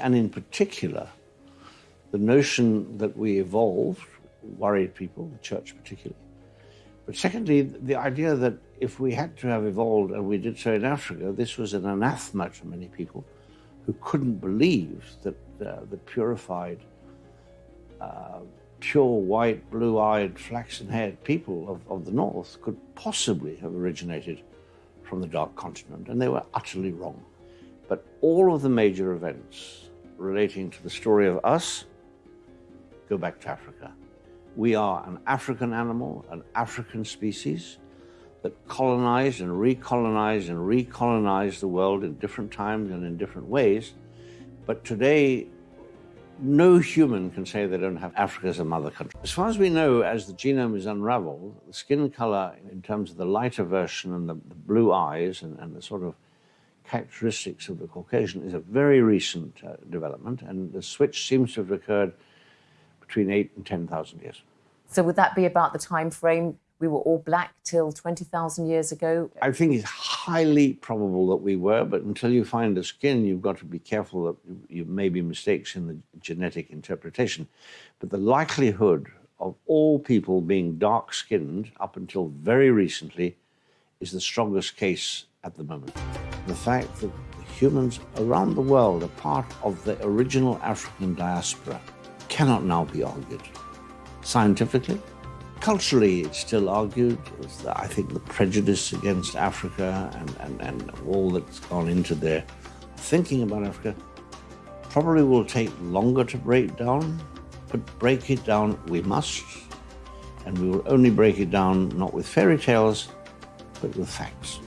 And in particular, the notion that we evolved worried people, the church particularly. But secondly, the idea that if we had to have evolved, and we did so in Africa, this was an anathema to many people who couldn't believe that uh, the purified, uh, pure white, blue eyed, flaxen haired people of, of the North could possibly have originated from the Dark Continent. And they were utterly wrong. But all of the major events relating to the story of us go back to Africa. We are an African animal, an African species that colonized and recolonized and recolonized the world in different times and in different ways. But today, no human can say they don't have Africa as a mother country. As far as we know, as the genome is unraveled, the skin color, in terms of the lighter version and the, the blue eyes and, and, the sort of characteristics of the Caucasian, is a very recent uh, development. And the switch seems to have occurred between eight and 10,000 years. So would that be about the time frame we were all black till 20,000 years ago? I think it's highly probable that we were, but until you find the skin, you've got to be careful that you may be mistakes in the genetic interpretation. But the likelihood of all people being dark skinned up until very recently is the strongest case at the moment. The fact that humans around the world are part of the original African diaspora cannot now be argued. Scientifically, culturally, it's still argued. I think the prejudice against Africa and, and, and all that's gone into their thinking about Africa probably will take longer to break down, but break it down we must. And we will only break it down not with fairy tales, but with facts.